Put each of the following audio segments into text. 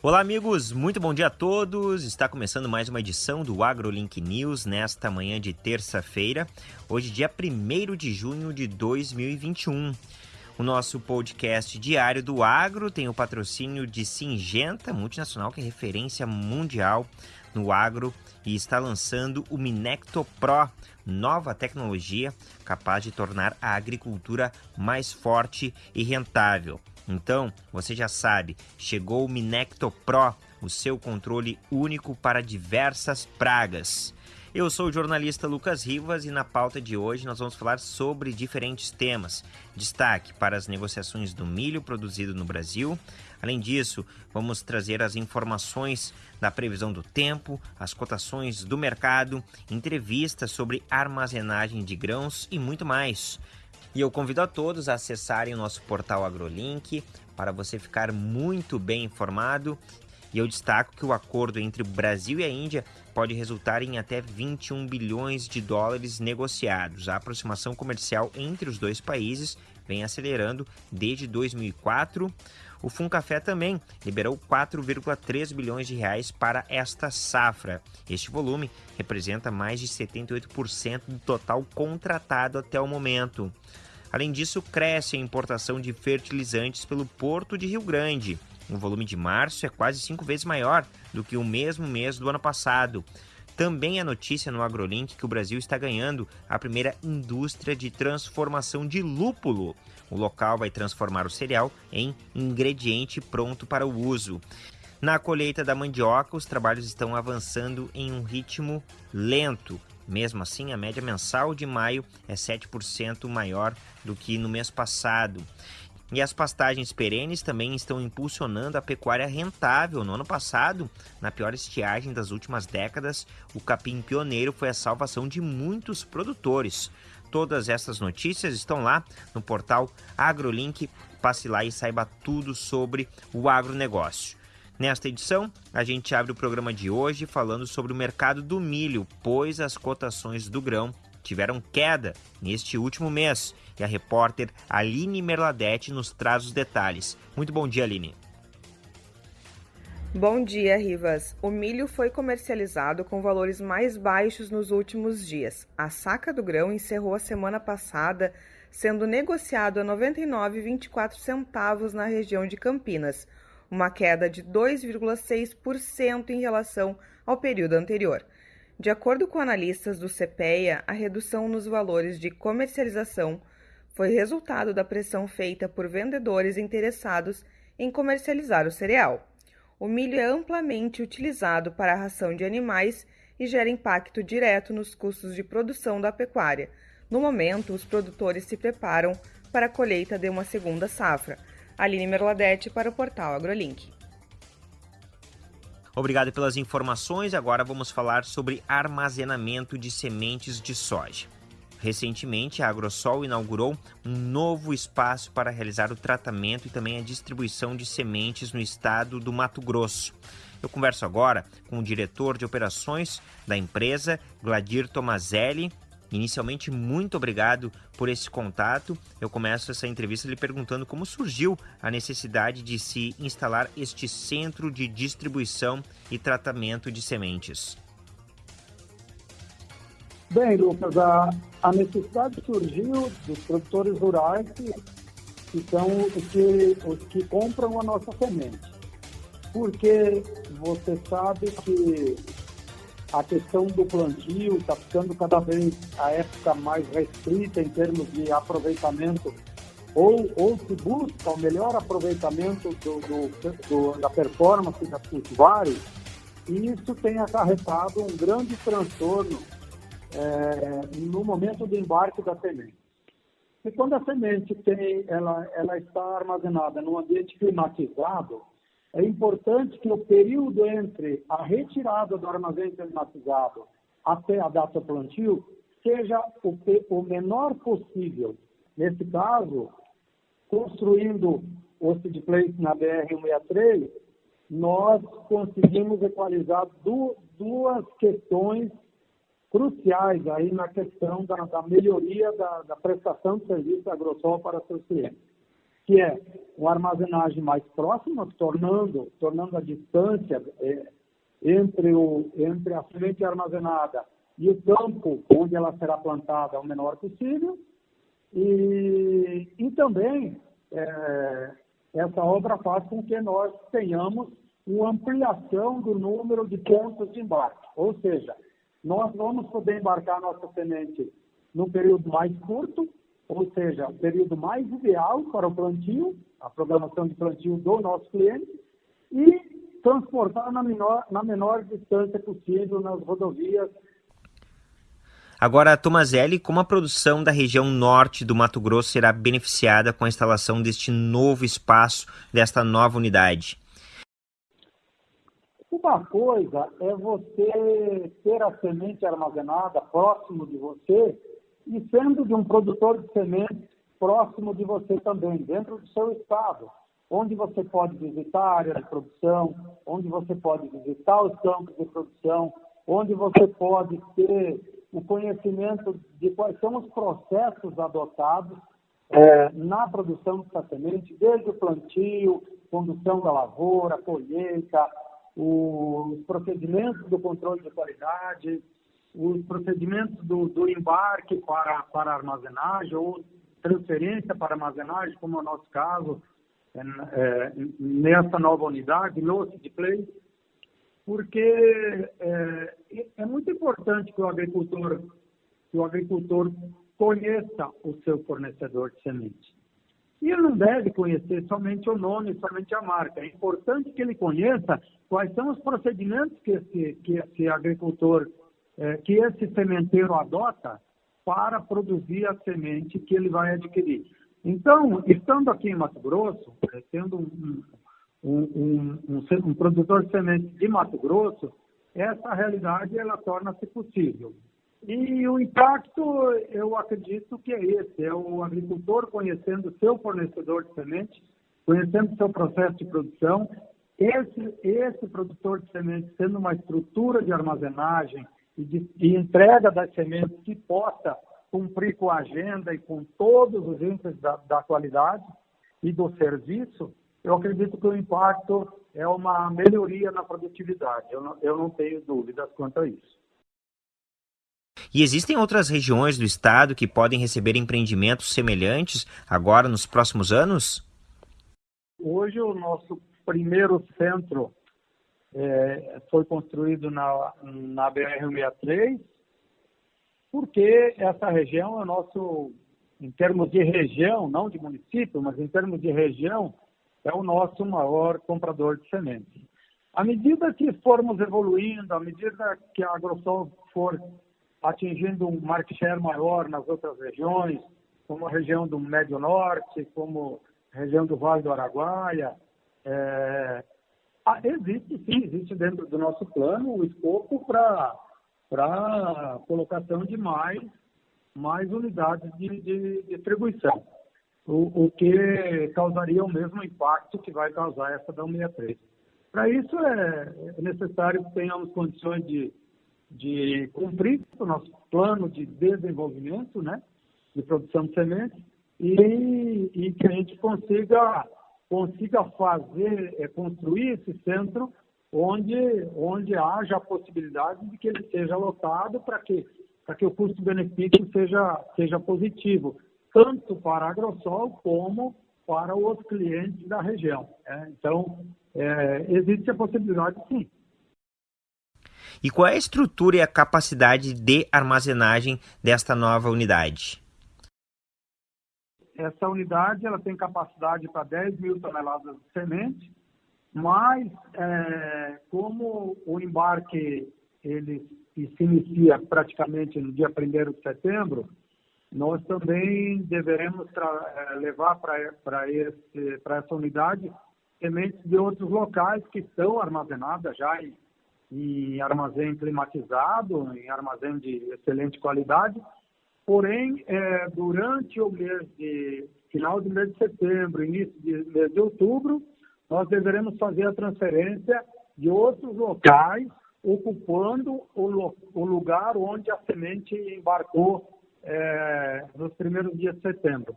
Olá, amigos, muito bom dia a todos. Está começando mais uma edição do AgroLink News nesta manhã de terça-feira, hoje, dia 1 de junho de 2021. O nosso podcast diário do agro tem o patrocínio de Singenta, multinacional que é referência mundial no agro e está lançando o Minecto Pro, nova tecnologia capaz de tornar a agricultura mais forte e rentável. Então, você já sabe, chegou o Minecto Pro, o seu controle único para diversas pragas. Eu sou o jornalista Lucas Rivas e na pauta de hoje nós vamos falar sobre diferentes temas. Destaque para as negociações do milho produzido no Brasil. Além disso, vamos trazer as informações da previsão do tempo, as cotações do mercado, entrevistas sobre armazenagem de grãos e muito mais. E eu convido a todos a acessarem o nosso portal AgroLink para você ficar muito bem informado. E eu destaco que o acordo entre o Brasil e a Índia pode resultar em até 21 bilhões de dólares negociados. A aproximação comercial entre os dois países vem acelerando desde 2004. O Funcafé também liberou 4,3 bilhões de reais para esta safra. Este volume representa mais de 78% do total contratado até o momento. Além disso, cresce a importação de fertilizantes pelo Porto de Rio Grande. O volume de março é quase cinco vezes maior do que o mesmo mês do ano passado. Também a notícia no AgroLink que o Brasil está ganhando a primeira indústria de transformação de lúpulo. O local vai transformar o cereal em ingrediente pronto para o uso. Na colheita da mandioca, os trabalhos estão avançando em um ritmo lento. Mesmo assim, a média mensal de maio é 7% maior do que no mês passado. E as pastagens perenes também estão impulsionando a pecuária rentável. No ano passado, na pior estiagem das últimas décadas, o capim pioneiro foi a salvação de muitos produtores. Todas essas notícias estão lá no portal AgroLink. Passe lá e saiba tudo sobre o agronegócio. Nesta edição, a gente abre o programa de hoje falando sobre o mercado do milho, pois as cotações do grão tiveram queda neste último mês. E a repórter Aline Merladete nos traz os detalhes. Muito bom dia, Aline. Bom dia, Rivas. O milho foi comercializado com valores mais baixos nos últimos dias. A saca do grão encerrou a semana passada sendo negociado a R$ 99,24 centavos na região de Campinas, uma queda de 2,6% em relação ao período anterior. De acordo com analistas do CPEA, a redução nos valores de comercialização foi resultado da pressão feita por vendedores interessados em comercializar o cereal. O milho é amplamente utilizado para a ração de animais e gera impacto direto nos custos de produção da pecuária. No momento, os produtores se preparam para a colheita de uma segunda safra. Aline Merladete para o portal AgroLink. Obrigado pelas informações. Agora vamos falar sobre armazenamento de sementes de soja. Recentemente, a Agrosol inaugurou um novo espaço para realizar o tratamento e também a distribuição de sementes no estado do Mato Grosso. Eu converso agora com o diretor de operações da empresa, Gladir Tomazelli, Inicialmente, muito obrigado por esse contato. Eu começo essa entrevista lhe perguntando como surgiu a necessidade de se instalar este centro de distribuição e tratamento de sementes. Bem, Lucas, a, a necessidade surgiu dos produtores rurais que, que são os que, os que compram a nossa semente. Porque você sabe que a questão do plantio está ficando cada vez a época mais restrita em termos de aproveitamento, ou, ou se busca o melhor aproveitamento do, do, do, da performance das cultivares, e isso tem acarretado um grande transtorno é, no momento do embarque da semente. E quando a semente tem, ela, ela está armazenada num ambiente climatizado, é importante que o período entre a retirada do armazém climatizado até a data plantio seja o, o menor possível. Nesse caso, construindo o seed place na BR-163, nós conseguimos equalizar du duas questões cruciais aí na questão da, da melhoria da, da, prestação de serviço agrosol para seus clientes. Que é uma armazenagem mais próxima, tornando, tornando a distância é, entre, o, entre a semente armazenada e o campo onde ela será plantada o menor possível. E, e também é, essa obra faz com que nós tenhamos uma ampliação do número de pontos de embarque. Ou seja, nós vamos poder embarcar nossa semente num período mais curto, ou seja, o período mais ideal para o plantio, a programação de plantio do nosso cliente, e transportar na menor, na menor distância possível nas rodovias. Agora, Tomazelli, como a produção da região norte do Mato Grosso será beneficiada com a instalação deste novo espaço, desta nova unidade? Uma coisa é você ter a semente armazenada próximo de você e sendo de um produtor de sementes próximo de você também, dentro do seu estado, onde você pode visitar a área de produção, onde você pode visitar os campos de produção, onde você pode ter o conhecimento de quais são os processos adotados é, na produção dessa semente, desde o plantio, condução da lavoura, colheita, os procedimentos do controle de qualidade, os procedimentos do, do embarque para, para armazenagem ou transferência para armazenagem, como é o nosso caso, é, é, nessa nova unidade, no Play, porque é, é, muito importante que o agricultor, que o agricultor conheça o seu fornecedor de semente. E ele não deve conhecer somente o nome, somente a marca. É importante que ele conheça quais são os procedimentos que esse, que esse agricultor é, que esse sementeiro adota para produzir a semente que ele vai adquirir. Então, estando aqui em Mato Grosso, é, sendo um, um, um, um, produtor de sementes de Mato Grosso, essa realidade ela torna-se possível. E o impacto, eu acredito que é esse, é o agricultor conhecendo seu fornecedor de semente, conhecendo seu processo de produção, esse, esse produtor de semente tendo uma estrutura de armazenagem, e de, de entrega das sementes que possa cumprir com a agenda e com todos os índices da, da qualidade e do serviço, eu acredito que o impacto é uma melhoria na produtividade. Eu não, eu não tenho dúvidas quanto a isso. E existem outras regiões do estado que podem receber empreendimentos semelhantes agora nos próximos anos? Hoje o nosso primeiro centro é, foi construído na, na BR-163, porque essa região é nosso, em termos de região, não de município, mas em termos de região, é o nosso maior comprador de sementes. À medida que formos evoluindo, à medida que a AgroSol for atingindo um market share maior nas outras regiões, como a região do Médio Norte, como a região do Vale do Araguaia, é, ah, existe sim, existe dentro do nosso plano o escopo para colocação de mais, mais unidades de, de distribuição, o, o, que causaria o mesmo impacto que vai causar essa da 163. Para isso é, é necessário que tenhamos condições de, de cumprir o nosso plano de desenvolvimento, né, de produção de sementes, e, e que a gente consiga consiga fazer, é, construir esse centro onde, onde haja a possibilidade de que ele seja lotado para que, que o custo-benefício seja, seja positivo, tanto para a Agrosol como para os clientes da região. É, então, é, existe a possibilidade, sim. E qual é a estrutura e a capacidade de armazenagem desta nova unidade? Essa unidade ela tem capacidade para 10 mil toneladas de semente, mas é, como o embarque ele se inicia praticamente no dia 1 de setembro, nós também deveremos é, levar para essa unidade sementes de outros locais que estão armazenadas já em, em armazém climatizado, em armazém de excelente qualidade, Porém, é, durante o mês de final do mês de setembro, início de mês de outubro, nós deveremos fazer a transferência de outros locais ocupando o, o lugar onde a semente embarcou é, nos primeiros dias de setembro.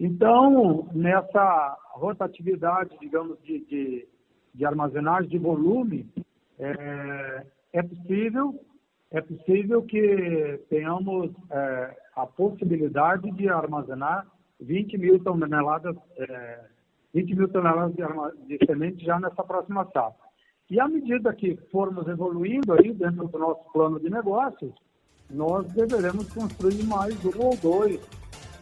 Então, nessa rotatividade, digamos, de, de, de armazenagem de volume, é, é, possível é possível que tenhamos é, a possibilidade de armazenar 20 mil toneladas, é, 20 mil toneladas de, de semente já nessa próxima safra. E à medida que formos evoluindo aí dentro do nosso plano de negócios, nós deveremos construir mais um ou dois,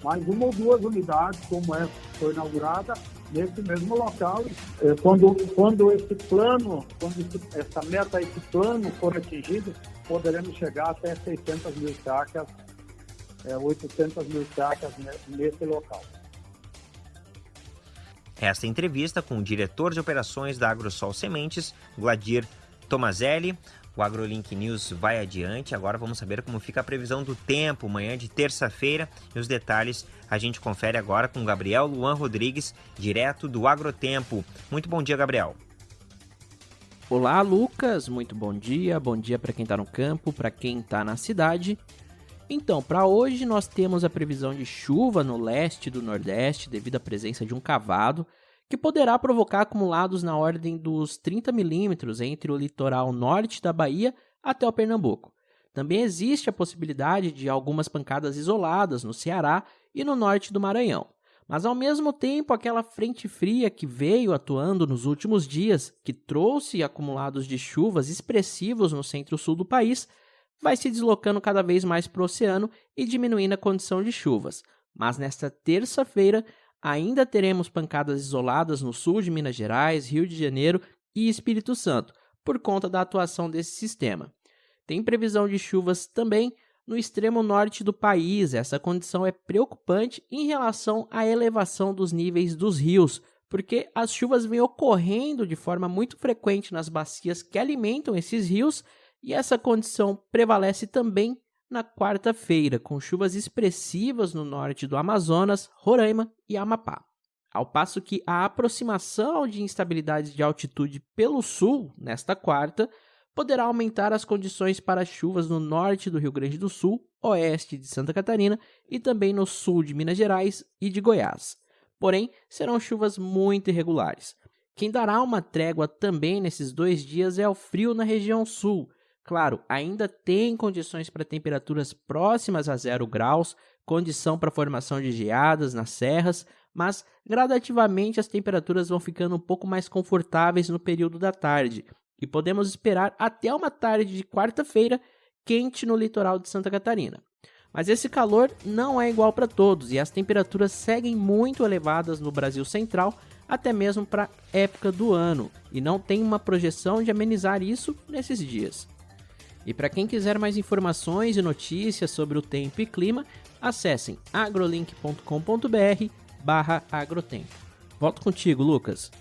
mais uma ou duas unidades, como essa que foi inaugurada, nesse mesmo local. É, quando, quando esse plano, quando essa meta, esse plano for atingido, poderemos chegar até 600 mil sacas, é, 800 mil sacas nesse local. Esta entrevista com o diretor de operações da AgroSol Sementes, Gladir Tomazelli. O AgroLink News vai adiante. Agora vamos saber como fica a previsão do tempo amanhã de terça-feira e os detalhes a gente confere agora com Gabriel Luan Rodrigues, direto do Agrotempo. Muito bom dia, Gabriel. Olá, Lucas. Muito bom dia. Bom dia para quem está no campo, para quem está na cidade. Então, para hoje nós temos a previsão de chuva no leste do Nordeste devido à presença de um cavado, que poderá provocar acumulados na ordem dos 30 milímetros entre o litoral norte da Bahia até o Pernambuco. Também existe a possibilidade de algumas pancadas isoladas no Ceará e no norte do Maranhão. Mas ao mesmo tempo, aquela frente fria que veio atuando nos últimos dias, que trouxe acumulados de chuvas expressivos no centro-sul do país, vai se deslocando cada vez mais para o oceano e diminuindo a condição de chuvas. Mas nesta terça-feira ainda teremos pancadas isoladas no sul de Minas Gerais, Rio de Janeiro e Espírito Santo, por conta da atuação desse sistema. Tem previsão de chuvas também no extremo norte do país. Essa condição é preocupante em relação à elevação dos níveis dos rios, porque as chuvas vêm ocorrendo de forma muito frequente nas bacias que alimentam esses rios e essa condição prevalece também na quarta-feira, com chuvas expressivas no norte do Amazonas, Roraima e Amapá. Ao passo que a aproximação de instabilidades de altitude pelo sul, nesta quarta, poderá aumentar as condições para chuvas no norte do Rio Grande do Sul, oeste de Santa Catarina e também no sul de Minas Gerais e de Goiás. Porém, serão chuvas muito irregulares. Quem dará uma trégua também nesses dois dias é o frio na região sul, Claro, ainda tem condições para temperaturas próximas a zero graus, condição para formação de geadas nas serras, mas gradativamente as temperaturas vão ficando um pouco mais confortáveis no período da tarde e podemos esperar até uma tarde de quarta-feira quente no litoral de Santa Catarina. Mas esse calor não é igual para todos e as temperaturas seguem muito elevadas no Brasil Central, até mesmo para época do ano, e não tem uma projeção de amenizar isso nesses dias. E para quem quiser mais informações e notícias sobre o tempo e clima, acessem agrolink.com.br barra agrotempo. Volto contigo, Lucas.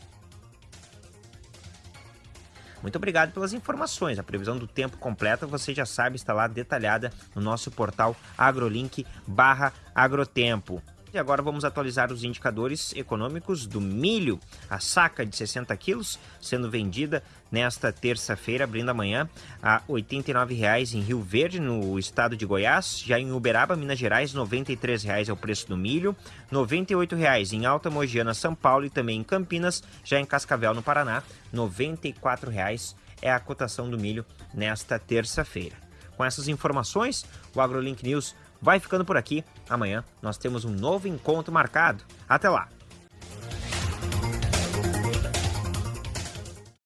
Muito obrigado pelas informações. A previsão do tempo completa você já sabe, está lá detalhada no nosso portal agrolink barra agrotempo. E agora vamos atualizar os indicadores econômicos do milho. A saca de 60 quilos sendo vendida nesta terça-feira, abrindo amanhã, a R$ 89,00 em Rio Verde, no estado de Goiás. Já em Uberaba, Minas Gerais, R$ 93,00 é o preço do milho. R$ 98,00 em Alta Mogiana, São Paulo e também em Campinas. Já em Cascavel, no Paraná, R$ 94,00 é a cotação do milho nesta terça-feira. Com essas informações, o AgroLink News vai ficando por aqui. Amanhã nós temos um novo encontro marcado. Até lá!